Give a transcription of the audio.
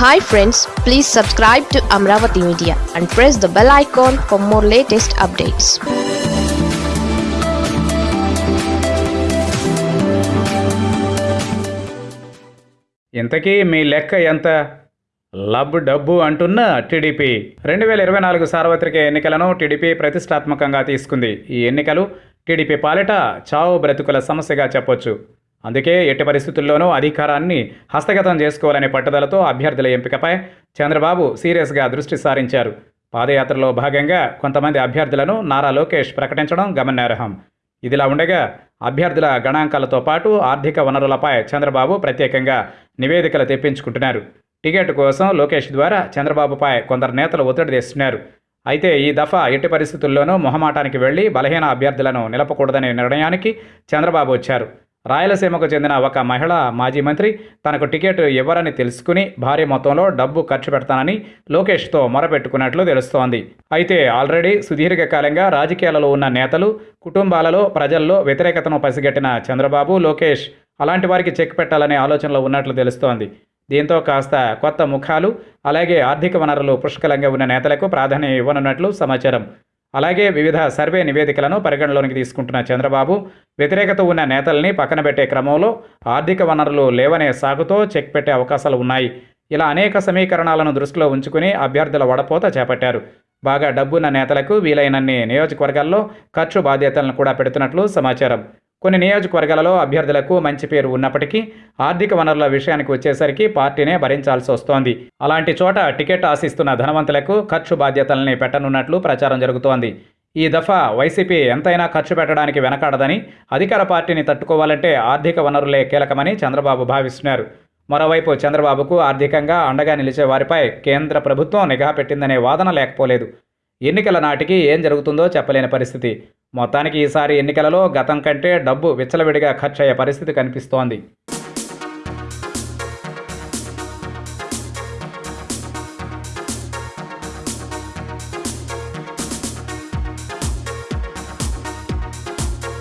Hi friends please subscribe to Amaravati media and press the bell icon for more latest updates ఇంతకీ మీ లెక్క ఎంత? లబ్ డబ్బు అంటున్న టీడీపీ. రెండు వేల ఇరవై నాలుగు సార్వత్రిక ఎన్నికలను టీడీపీ ప్రతిష్టాత్మకంగా తీసుకుంది. ఈ ఎన్నికలు టీడీపీ పాలిట చావు బ్రతుకుల సమస్యగా చెప్పొచ్చు. అందుకే ఎట్టి పరిస్థితుల్లోనూ అధికారాన్ని హస్తగతం చేసుకోవాలనే పట్టుదలతో అభ్యర్థుల ఎంపికపై చంద్రబాబు సీరియస్గా దృష్టి సారించారు. పాదయాత్రలో భాగంగా కొంతమంది అభ్యర్థులను నారా లోకేష్ ప్రకటించడం గమనార్హం. ఇదిలా ఉండగా అభ్యర్థుల గణాంకాలతో పాటు ఆర్థిక వనరులపై చంద్రబాబు ప్రత్యేకంగా నివేదికలు తెప్పించుకుంటున్నారు. టికెట్ కోసం లోకేష్ ద్వారా చంద్రబాబుపై కొందరు నేతలు ఒత్తిడి తెస్తున్నారు. అయితే ఈ దఫా ఎట్టి పరిస్థితుల్లోనూ మొహమాటానికి వెళ్ళి బలహీన అభ్యర్థులను నిలపకూడదనే నిర్ణయానికి చంద్రబాబు వచ్చారు. రాయలసీమకు చెందిన ఒక మహిళ మాజీ మంత్రి తనకు టికెట్ ఇవ్వరని తెలుసుకుని భారీ మొత్తంలో డబ్బు ఖర్చు పెడతానని లోకేష్తో మొరపెట్టుకున్నట్లు తెలుస్తోంది. అయితే ఆల్రెడీ సుదీర్ఘకాలంగా రాజకీయాలలో ఉన్న నేతలు కుటుంబాలలో ప్రజల్లో వ్యతిరేకతను పసిగట్టిన చంద్రబాబు లోకేష్ అలాంటి వారికి చెక్ పెట్టాలనే ఆలోచనలో ఉన్నట్లు తెలుస్తోంది. దీంతో కాస్త కొత్త ముఖాలు అలాగే ఆర్థిక వనరులు పుష్కలంగా ఉన్న నేతలకు ప్రాధాన్యం ఇవ్వనున్నట్లు సమాచారం. అలాగే వివిధ సర్వే నివేదికలను పరిగణలోనికి తీసుకుంటున్న చంద్రబాబు వ్యతిరేకత ఉన్న నేతల్ని పక్కన పెట్టే క్రమంలో ఆర్థిక వనరులు లేవనే సాగుతో చెక్ పెట్టే అవకాశాలు ఉన్నాయి. ఇలా అనేక సమీకరణాలను దృష్టిలో ఉంచుకుని అభ్యర్థుల వడపోత చేపట్టారు. బాగా డబ్బున్న నేతలకు వీలైనన్ని నియోజకవర్గాల్లో ఖర్చు బాధ్యతలను కూడా పెడుతున్నట్లు సమాచారం. కొన్ని నియోజకవర్గాలలో అభ్యర్థులకు మంచి పేరు ఉన్నప్పటికీ ఆర్థిక వనరుల విషయానికి వచ్చేసరికి పార్టీనే భరించాల్సి వస్తోంది. అలాంటి చోట టికెట్ ఆశిస్తున్న ధనవంతులకు ఖర్చు బాధ్యతల్ని పెట్టనున్నట్లు ప్రచారం జరుగుతోంది. ఈ దఫా వైసీపీ ఎంతైనా ఖర్చు పెట్టడానికి వెనకాడదని అధికార పార్టీని తట్టుకోవాలంటే ఆర్థిక వనరులే కీలకమని చంద్రబాబు భావిస్తున్నారు. మరోవైపు చంద్రబాబుకు ఆర్థికంగా అండగా నిలిచే వారిపై కేంద్ర ప్రభుత్వం నిఘా పెట్టిందనే వాదన లేకపోలేదు. ఎన్నికల నాటికి ఏం జరుగుతుందో చెప్పలేని పరిస్థితి. మొత్తానికి ఈసారి ఎన్నికలలో గతం కంటే డబ్బు విచ్చలవిడిగా ఖర్చయ్యే పరిస్థితి కనిపిస్తోంది.